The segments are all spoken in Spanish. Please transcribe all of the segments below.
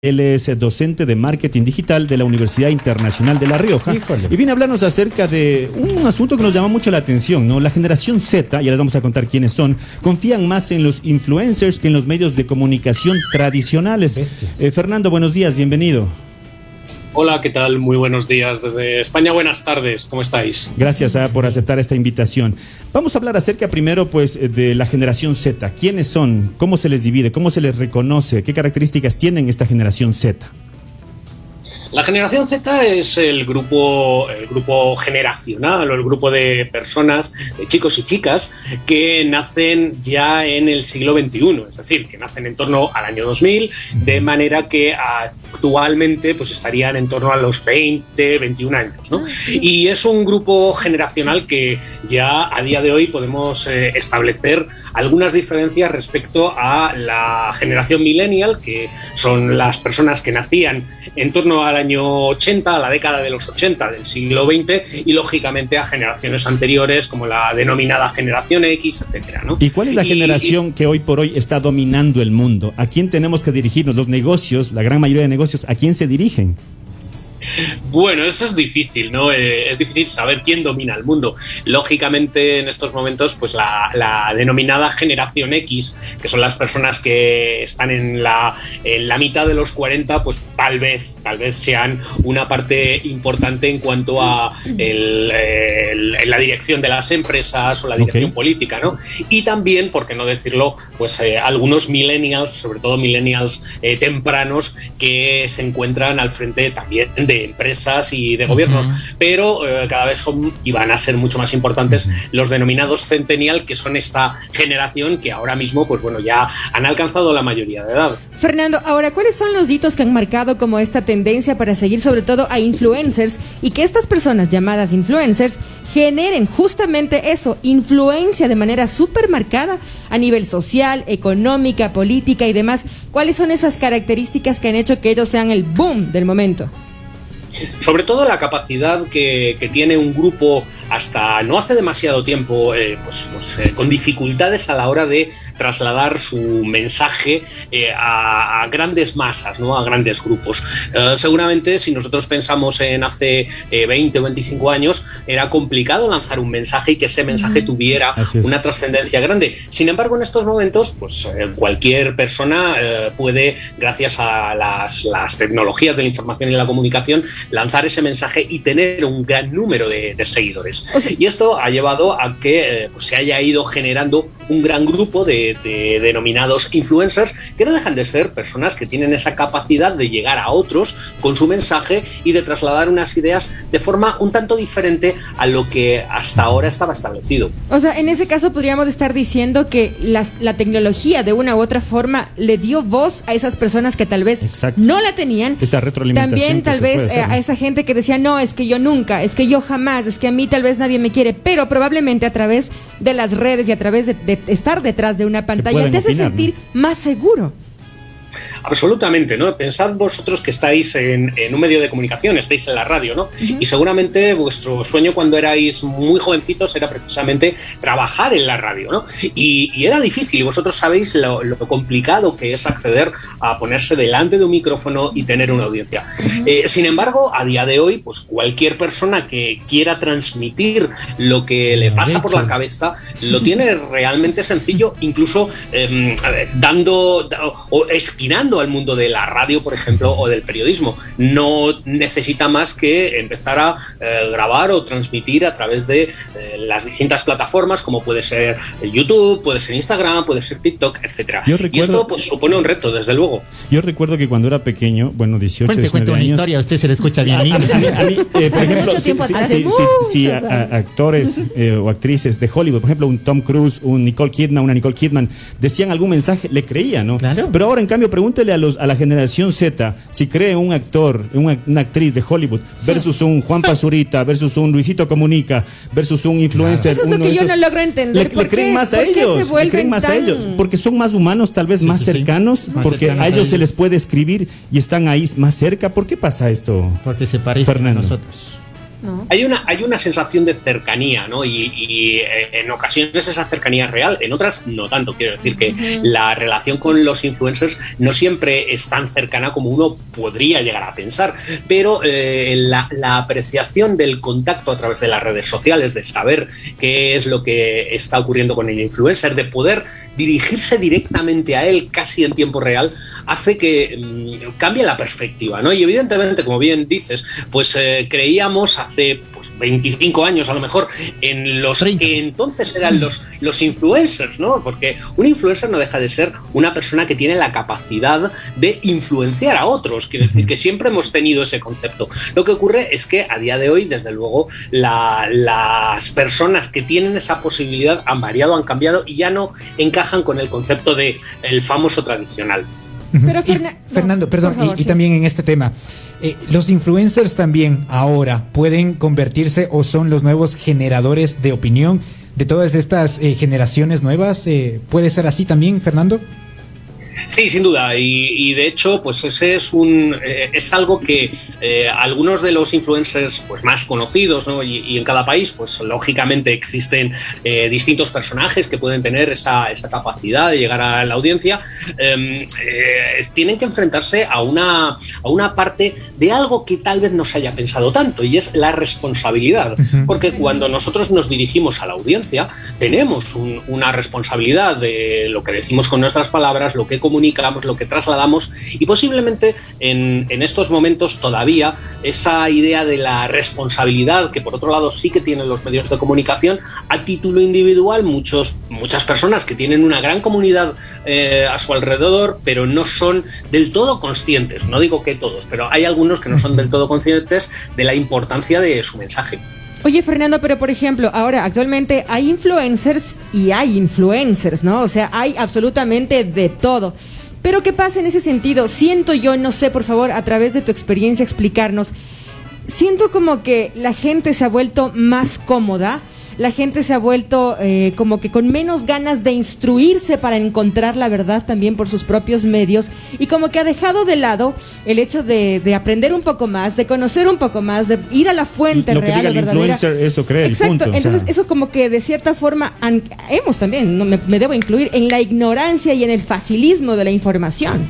Él es docente de marketing digital de la Universidad Internacional de La Rioja. Híjole. Y viene a hablarnos acerca de un asunto que nos llama mucho la atención, ¿no? La generación Z, ya les vamos a contar quiénes son, confían más en los influencers que en los medios de comunicación tradicionales. Eh, Fernando, buenos días, bienvenido. Hola, ¿qué tal? Muy buenos días desde España. Buenas tardes, ¿cómo estáis? Gracias ah, por aceptar esta invitación. Vamos a hablar acerca primero pues de la generación Z. ¿Quiénes son? ¿Cómo se les divide? ¿Cómo se les reconoce? ¿Qué características tienen esta generación Z? La generación Z es el grupo, el grupo generacional o el grupo de personas, de chicos y chicas, que nacen ya en el siglo XXI, es decir, que nacen en torno al año 2000, de manera que actualmente pues, estarían en torno a los 20, 21 años. ¿no? Y es un grupo generacional que ya a día de hoy podemos eh, establecer algunas diferencias respecto a la generación millennial, que son las personas que nacían en torno al año 80, a la década de los 80 del siglo XX y lógicamente a generaciones anteriores como la denominada generación X, etcétera, ¿no? ¿Y cuál es la Y- generación que hoy por hoy está dominando el mundo? ¿A quién tenemos que dirigirnos? Los negocios, la gran mayoría de negocios, ¿a quién se dirigen? Bueno, eso es difícil, ¿no? Eh, es difícil saber quién domina el mundo. Lógicamente, en estos momentos, pues la, la denominada generación X, que son las personas que están en la, en la mitad de los 40, pues tal vez, tal vez sean una parte importante en cuanto a el- el- la dirección de las empresas o la dirección política, ¿no? Y también, por qué no decirlo, pues eh, algunos millennials, sobre todo millennials eh, tempranos, que se encuentran al frente también de empresas y de gobiernos, pero eh, cada vez son y van a ser mucho más importantes los denominados centennial, que son esta generación que ahora mismo, pues bueno, ya han alcanzado la mayoría de edad. Fernando, ahora, ¿cuáles son los hitos que han marcado como esta tendencia para seguir sobre todo a influencers y que estas personas llamadas influencers generen justamente eso, influencia de manera súper marcada a nivel social, económica, política y demás? ¿Cuáles son esas características que han hecho que ellos sean el boom del momento? Sobre todo la capacidad que, tiene un grupo hasta no hace demasiado tiempo, eh, pues, pues, eh, con dificultades a la hora de trasladar su mensaje eh, a, a grandes masas, ¿no? a grandes grupos. Seguramente si nosotros pensamos en hace eh, 20 o 25 años, era complicado lanzar un mensaje y que ese mensaje tuviera una trascendencia grande. Sin embargo, en estos momentos, pues cualquier persona puede, gracias a las, las tecnologías de la información y la comunicación, lanzar ese mensaje y tener un gran número de, de seguidores. O sea- y esto ha llevado a que eh, pues, se haya ido generando un gran grupo de, de denominados influencers que no dejan de ser personas que tienen esa capacidad de llegar a otros con su mensaje y de trasladar unas ideas de forma un tanto diferente a lo que hasta ahora estaba establecido. O sea, en ese caso podríamos estar diciendo que las- la tecnología de una u otra forma le dio voz a esas personas que tal vez Exacto. no la tenían. Esa retroalimentación También tal vez puede hacer, eh, ¿no? a esa gente que decía, no, es que yo nunca, es que yo jamás, es que a mí tal vez nadie me quiere, pero probablemente a través de las redes y a través de, de estar detrás de una pantalla te hace opinar, sentir más seguro. Absolutamente, ¿no? Pensad vosotros que estáis en, en un medio de comunicación, estáis en la radio, ¿no? Y seguramente vuestro sueño cuando erais muy jovencitos era precisamente trabajar en la radio, ¿no? Y, y era difícil, y vosotros sabéis lo, lo complicado que es acceder a ponerse delante de un micrófono y tener una audiencia. Eh, sin embargo, a día de hoy, pues cualquier persona que quiera transmitir lo que le pasa por la cabeza lo tiene realmente sencillo, incluso eh, ver, dando da- o esquinando al mundo de la radio, por ejemplo, o del periodismo. No necesita más que empezar a eh, grabar o transmitir a través de eh, las distintas plataformas, como puede ser YouTube, puede ser Instagram, puede ser TikTok, etcétera. Yo Y esto pues supone un reto, desde luego. Yo recuerdo que cuando era pequeño, bueno, 18, Cuente, 19 cuente una años, historia, a usted se le escucha bien A mí, a mí, a mí, eh, por Hace ejemplo, mucho tiempo si, actores eh, o actrices de Hollywood, por ejemplo, un Tom Cruise, un Nicole Kidman, una Nicole Kidman, decían algún mensaje, le creía, ¿no? Claro. Pero ahora, en cambio, pregúntele a, los, a la generación Z si cree un actor, una, una actriz de Hollywood versus un Juan Pazurita, versus un Luisito Comunica, versus un influencer. Eso es lo que yo esos. no logro entender. Le, ¿Por le creen qué? más a ¿Por qué se ellos, le vuelven creen más a ellos, porque son más humanos, tal vez Sí, más sí, sí. cercanos, Más porque cercanos a a ellos se les puede escribir y están ahí más cerca. ¿Por qué pasa esto? Porque se parece Fernando. a nosotros. Hay, una, hay una sensación de cercanía, ¿no? Y, eh, en ocasiones esa cercanía es real, en otras no tanto. Quiero decir que la relación con los influencers no siempre es tan cercana como uno podría llegar a pensar, pero eh, la, apreciación del contacto a través de las redes sociales, de saber qué es lo que está ocurriendo con el influencer, de poder dirigirse directamente a él casi en tiempo real, hace que mm, cambie la perspectiva, ¿no? Y evidentemente, como bien dices, pues eh, creíamos hace 25 años a lo mejor, en los que entonces eran los, los influencers, ¿no? Porque un influencer no deja de ser una persona que tiene la capacidad de influenciar a otros. Quiero decir que siempre hemos tenido ese concepto. Lo que ocurre es que a día de hoy, desde luego, las personas que tienen esa posibilidad han variado, han cambiado y ya no encajan con el concepto de el famoso tradicional. Pero Fernando, perdón, y, también en este tema, eh, los influencers también ahora pueden convertirse o son los nuevos generadores de opinión de todas estas eh, generaciones nuevas. Eh, ¿Puede ser así también, Fernando? Sí, sin duda. Y, de hecho, pues ese es un eh, es algo que eh, algunos de los influencers pues más conocidos, ¿no? y, en cada país, pues lógicamente existen eh, distintos personajes que pueden tener esa, esa, capacidad de llegar a la audiencia. Em, tienen que enfrentarse a una, a una parte de algo que tal vez no se haya pensado tanto, y es la responsabilidad. Porque cuando nosotros nos dirigimos a la audiencia, tenemos una responsabilidad de lo que decimos con nuestras palabras, lo que comunicamos, lo que trasladamos y posiblemente en, estos momentos todavía esa idea de la responsabilidad que por otro lado sí que tienen los medios de comunicación a título individual, muchos, muchas personas que tienen una gran comunidad eh, a su alrededor, pero no son del todo conscientes, no digo que todos, pero hay algunos que no son del todo conscientes de la importancia de su mensaje. Oye, Fernando, pero por ejemplo, ahora actualmente hay influencers y hay influencers, ¿no? O sea, hay absolutamente de todo. Pero ¿qué pasa en ese sentido? Siento yo, no sé, por favor, a través de tu experiencia explicarnos, siento como que la gente se ha vuelto más cómoda la gente se ha vuelto eh, como que con menos ganas de instruirse para encontrar la verdad también por sus propios medios y como que ha dejado de lado el hecho de, aprender un poco más, de conocer un poco más, de ir a la fuente Lo real. Que diga el influencer, eso cree. Exacto. Entonces, eso como que de cierta forma hemos también, no me, me debo incluir, en la ignorancia y en el facilismo de la información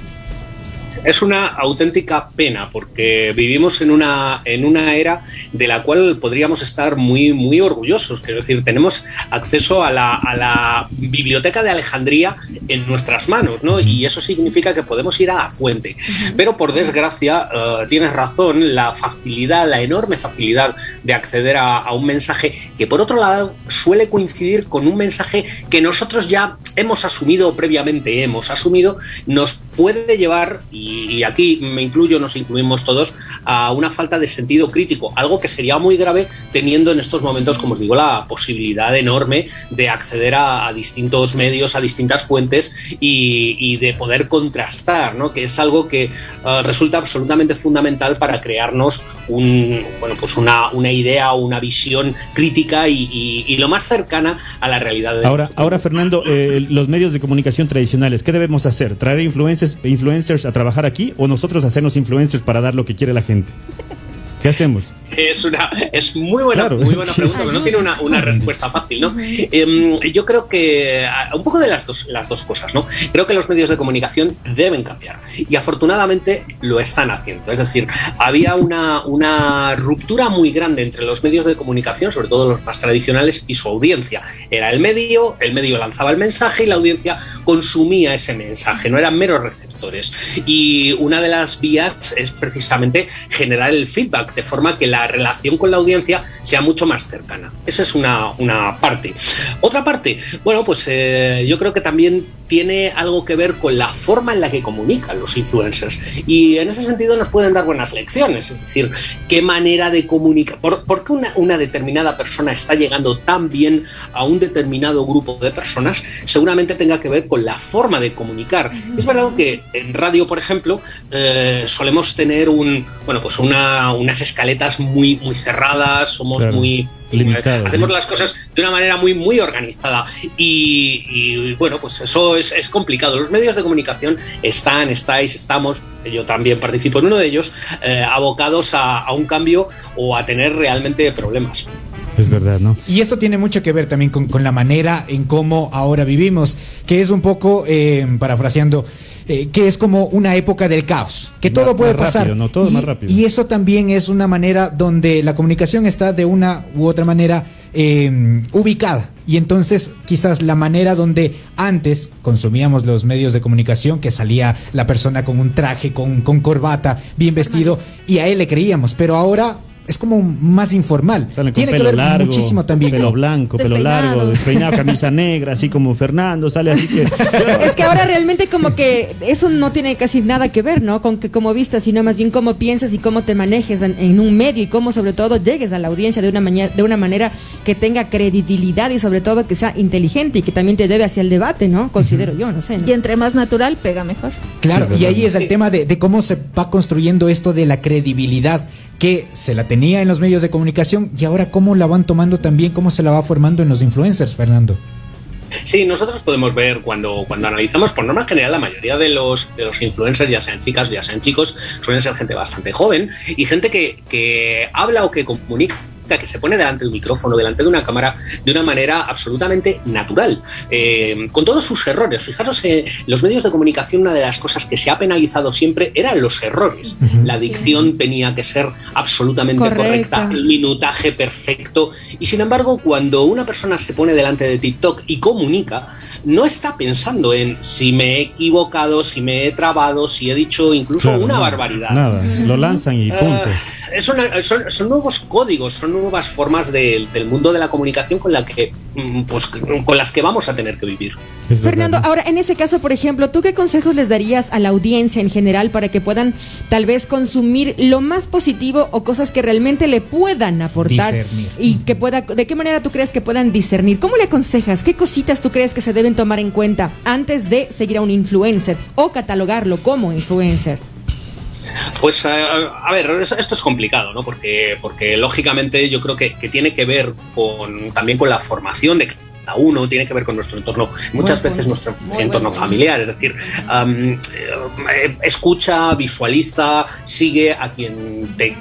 es una auténtica pena porque vivimos en una, en una era de la cual podríamos estar muy, muy orgullosos. Quiero decir, tenemos acceso a la, a la biblioteca de Alejandría en nuestras manos, ¿no? Y eso significa que podemos ir a la fuente. Pero por desgracia, eh, tienes razón, la facilidad, la enorme facilidad de acceder a, a un mensaje que por otro lado suele coincidir con un mensaje que nosotros ya hemos asumido previamente, hemos asumido, nos puede llevar, y, aquí me incluyo, nos incluimos todos, a una falta de sentido crítico, algo que sería muy grave teniendo en estos momentos, como os digo, la posibilidad enorme de acceder a, distintos medios, a distintas fuentes y, de poder contrastar, ¿no? que es algo que uh, resulta absolutamente fundamental para crearnos un, bueno, pues una, una idea, una visión crítica y, lo más cercana a la realidad. ahora, ahora Fernando, eh, los medios de comunicación tradicionales, ¿qué debemos hacer? ¿Traer influencers, influencers a trabajar aquí o nosotros hacernos influencers para dar lo que quiere la gente? ¿Qué hacemos? Es una es muy buena, muy buena pregunta, pero no tiene una, una respuesta fácil, ¿no? Em, yo creo que ah, un poco de las dos, las dos cosas, ¿no? Creo que los medios de comunicación deben cambiar y afortunadamente lo están haciendo. Es decir, había una, una ruptura muy grande entre los medios de comunicación, sobre todo los más tradicionales, y su audiencia. Era el medio, el medio lanzaba el mensaje y la audiencia consumía ese mensaje, no eran meros receptores. Y una de las vías es precisamente generar el feedback de forma que la relación con la audiencia sea mucho más cercana. Esa es una, parte. Otra parte, bueno, pues eh, yo creo que también tiene algo que ver con la forma en la que comunican los influencers. Y en ese sentido nos pueden dar buenas lecciones, es decir, qué manera de comunicar, por, qué una, una, determinada persona está llegando tan bien a un determinado grupo de personas, seguramente tenga que ver con la forma de comunicar. Es verdad que en radio, por ejemplo, eh, solemos tener un, bueno, pues una, unas escaletas muy, muy cerradas, somos muy hacemos las cosas de una manera muy, muy organizada. Y, bueno, pues eso es, complicado. Los medios de comunicación están, estáis, estamos, yo también participo en uno de ellos, eh, abocados a, un cambio o a tener realmente problemas. Es verdad, ¿no? Y esto tiene mucho que ver también con, la manera en cómo ahora vivimos, que es un poco, eh, parafraseando, eh, que es como una época del caos, que todo puede pasar. no, todo y, más rápido. y eso también es una manera donde la comunicación está de una u otra manera em, ubicada. Y entonces quizás la manera donde antes consumíamos los medios de comunicación, que salía la persona con un traje, con, con corbata, bien vestido, y a él le creíamos, pero ahora es como más informal. Tiene que ver muchísimo también. Pelo blanco, pelo largo, despeinado, camisa negra, así como Fernando, sale así que. es que ahora realmente como que eso no tiene casi nada que ver, ¿no? Con que como vistas, sino más bien cómo piensas y cómo te manejes en, un medio y cómo sobre todo llegues a la audiencia de una, de una manera que tenga credibilidad y sobre todo que sea inteligente y que también te debe hacia el debate, ¿no? Considero yo, no sé. Y entre más natural, pega mejor. Claro, y ahí es el tema de, de cómo se va construyendo esto de la credibilidad que se la tenía en los medios de comunicación y ahora cómo la van tomando también, cómo se la va formando en los influencers, Fernando. Sí, nosotros podemos ver cuando, cuando analizamos, por norma general, la mayoría de los, de los influencers, ya sean chicas, ya sean chicos, suelen ser gente bastante joven y gente que, que habla o que comunica que se pone delante de un micrófono, delante de una cámara, de una manera absolutamente natural, eh, con todos sus errores. Fijaros, en los medios de comunicación, una de las cosas que se ha penalizado siempre eran los errores. La dicción tenía que ser absolutamente correcta, el minutaje perfecto. Y sin embargo, cuando una persona se pone delante de TikTok y comunica, no está pensando en si me he equivocado, si me he trabado, si he dicho incluso una barbaridad. Nada, lo lanzan y punto. son, nuevos códigos, son nuevas formas del mundo de la comunicación con, la que, mm, pues, con las que vamos a tener que vivir. Fernando, ahora en ese caso, por ejemplo, ¿tú qué consejos les darías a la audiencia en general para que puedan tal vez consumir lo más positivo o cosas que realmente le puedan aportar discernir. y que pueda, de qué manera tú crees que puedan discernir? ¿Cómo le aconsejas? ¿Qué cositas tú crees que se deben tomar en cuenta antes de seguir a un influencer o catalogarlo como influencer? Pues eh, a, ver, esto es complicado, ¿no? Porque, porque lógicamente yo creo que, que tiene que ver con, también con la formación de uno, tiene que ver con nuestro entorno, muchas veces nuestro entorno familiar, es decir, eh, escucha, visualiza, sigue a quien te,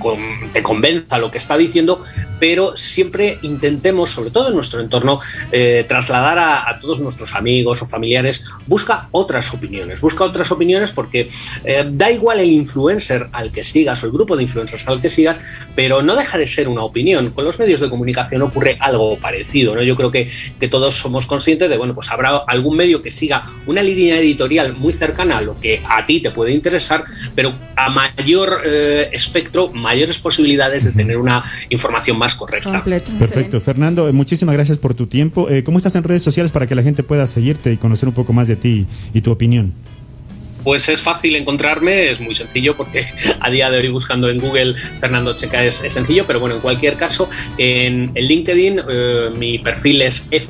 te, convenza lo que está diciendo, pero siempre intentemos, sobre todo en nuestro entorno, eh, trasladar a, todos nuestros amigos o familiares, busca otras opiniones, busca otras opiniones porque eh, da igual el influencer al que sigas o el grupo de influencers al que sigas, pero no deja de ser una opinión. Con los medios de comunicación ocurre algo parecido, ¿no? Yo creo que, que todos somos conscientes de, bueno, pues habrá algún medio que siga una línea editorial muy cercana a lo que a ti te puede interesar, pero a mayor eh, espectro, mayores posibilidades de tener una información más correcta. Perfecto. Fernando, eh, muchísimas gracias por tu tiempo. Eh, ¿Cómo estás en redes sociales para que la gente pueda seguirte y conocer un poco más de ti y tu opinión? Pues es fácil encontrarme, es muy sencillo porque a día de hoy buscando en Google Fernando Checa es, sencillo, pero bueno, en cualquier caso, en, LinkedIn mi perfil es F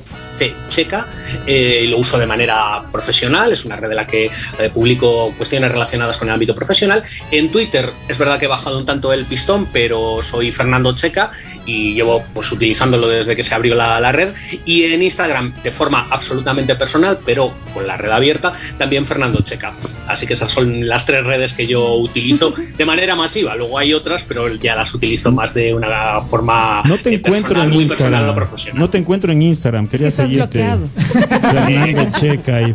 checa eh, y lo uso de manera profesional, es una red de la que eh, publico cuestiones relacionadas con el ámbito profesional. En Twitter es verdad que he bajado un tanto el pistón, pero soy Fernando Checa y llevo pues utilizándolo desde que se abrió la, la red. Y en Instagram de forma absolutamente personal, pero con la red abierta, también Fernando Checa. Así que esas son las tres redes que yo utilizo de manera masiva. Luego hay otras, pero ya las utilizo más de una forma no te eh, encuentro en Instagram. No te encuentro en Instagram. Quería bloqueado. Checa y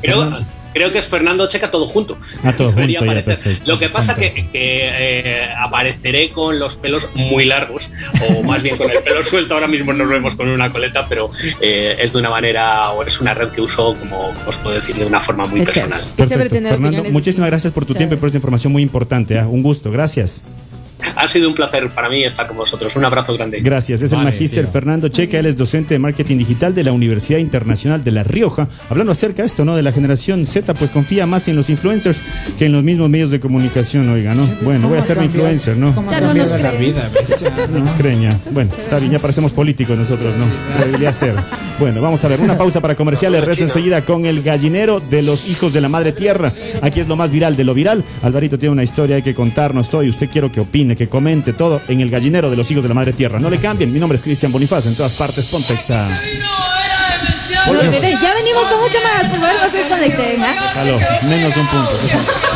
creo que es Fernando Checa todo junto. Ah, todo junto Lo que pasa que, que eh, apareceré con los pelos muy largos, o más bien con el pelo suelto. Ahora mismo nos vemos con una coleta, pero eh, es de una manera, o es una red que uso, como os puedo decir, de una forma muy personal. Fernando, muchísimas gracias por tu tiempo y por esta información muy importante. ¿eh? Un gusto, gracias. Ha sido un placer para mí estar con vosotros. Un abrazo grande. Gracias. Es el magíster Fernando Checa. Él es docente de marketing digital de la Universidad Internacional de La Rioja. Hablando acerca de esto, ¿no? De la generación Z, pues confía más en los influencers que en los mismos medios de comunicación, oiga, ¿no? Bueno, voy a ser influencer, ¿no? Ya no nos la vida, no nos creen Bueno, está bien, ya parecemos políticos nosotros, ¿no? Debería ser. Bueno, vamos a ver, una pausa para comerciales. Rezo enseguida con el gallinero de los hijos de la madre tierra. Aquí es lo más viral de lo viral. Alvarito tiene una historia hay que contarnos todo y usted quiero que opine opine, que comente todo en el gallinero de los hijos de la madre tierra. No le cambien, mi nombre es Cristian Bonifaz, en todas partes, Pontexa. ya venimos con mucho más, por favor no se conecten. ¿ah? Menos un punto.